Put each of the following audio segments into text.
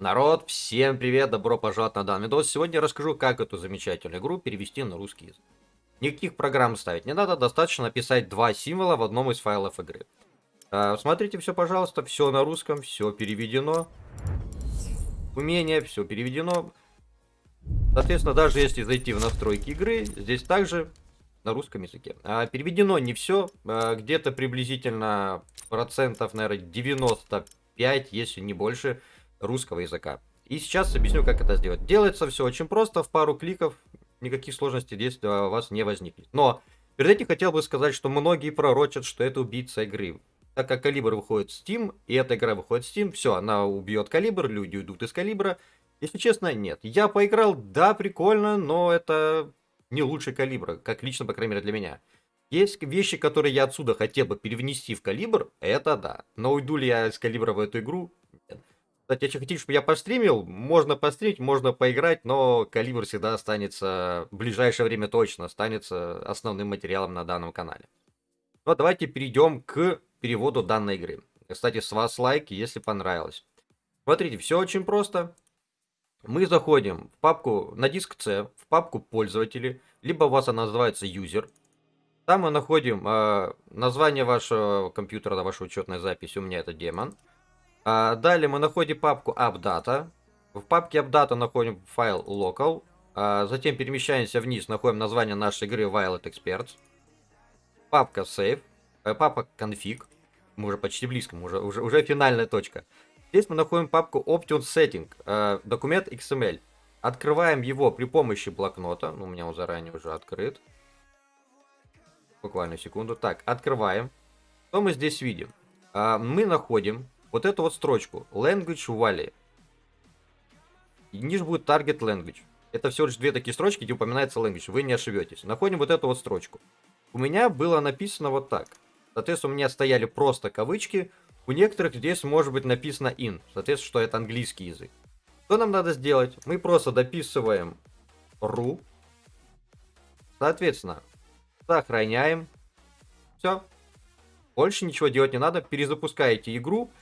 Народ, всем привет, добро пожаловать на данный видос. Сегодня я расскажу, как эту замечательную игру перевести на русский язык. Никаких программ ставить не надо, достаточно написать два символа в одном из файлов игры. А, смотрите все, пожалуйста, все на русском, все переведено. Умение, все переведено. Соответственно, даже если зайти в настройки игры, здесь также на русском языке. А, переведено не все, а, где-то приблизительно процентов, наверное, 95, если не больше, русского языка. И сейчас объясню, как это сделать. Делается все очень просто, в пару кликов, никаких сложностей здесь у вас не возникнет. Но перед этим хотел бы сказать, что многие пророчат, что это убийца игры. Так как Калибр выходит в Steam, и эта игра выходит в Steam, все, она убьет Калибр, люди уйдут из Калибра. Если честно, нет. Я поиграл, да, прикольно, но это не лучший Калибр, как лично, по крайней мере, для меня. Есть вещи, которые я отсюда хотел бы перевнести в Калибр, это да. Но уйду ли я из Калибра в эту игру? Кстати, если хотите, чтобы я постримил, можно постримить, можно поиграть, но Калибр всегда останется, в ближайшее время точно останется основным материалом на данном канале. Но давайте перейдем к переводу данной игры. Кстати, с вас лайк, если понравилось. Смотрите, все очень просто. Мы заходим в папку на диск C, в папку пользователи, либо у вас она называется user. Там мы находим э, название вашего компьютера, вашей учетной записи, у меня это демон. А, далее мы находим папку AppData. В папке AppData находим файл local. А, затем перемещаемся вниз, находим название нашей игры Violet Experts. Папка Save. Э, папка Config. Мы уже почти близко, мы уже, уже, уже финальная точка. Здесь мы находим папку Option Setting. Э, документ XML. Открываем его при помощи блокнота. У меня он заранее уже открыт. Буквально секунду. Так, открываем. Что мы здесь видим? А, мы находим вот эту вот строчку Language Valley. И ниже будет Target Language. Это всего лишь две такие строчки, где упоминается language. Вы не ошибетесь. Находим вот эту вот строчку. У меня было написано вот так. Соответственно, у меня стояли просто кавычки. У некоторых здесь может быть написано in. Соответственно, что это английский язык. Что нам надо сделать? Мы просто дописываем ru. Соответственно, сохраняем. Все. Больше ничего делать не надо. Перезапускаете игру.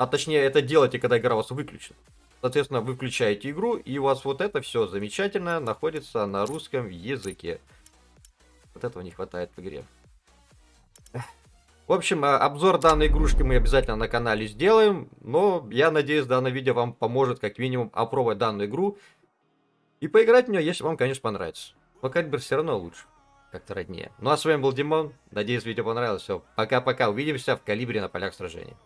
А точнее, это делайте, когда игра у вас выключена. Соответственно, вы включаете игру, и у вас вот это все замечательно находится на русском языке. Вот этого не хватает в игре. В общем, а, обзор данной игрушки мы обязательно на канале сделаем, но я надеюсь, данное видео вам поможет как минимум опробовать данную игру и поиграть в нее, если вам, конечно, понравится. Но Калибр все равно лучше, как-то роднее. Ну а с вами был Димон, надеюсь, видео понравилось. Все, пока-пока, увидимся в Калибре на полях сражений.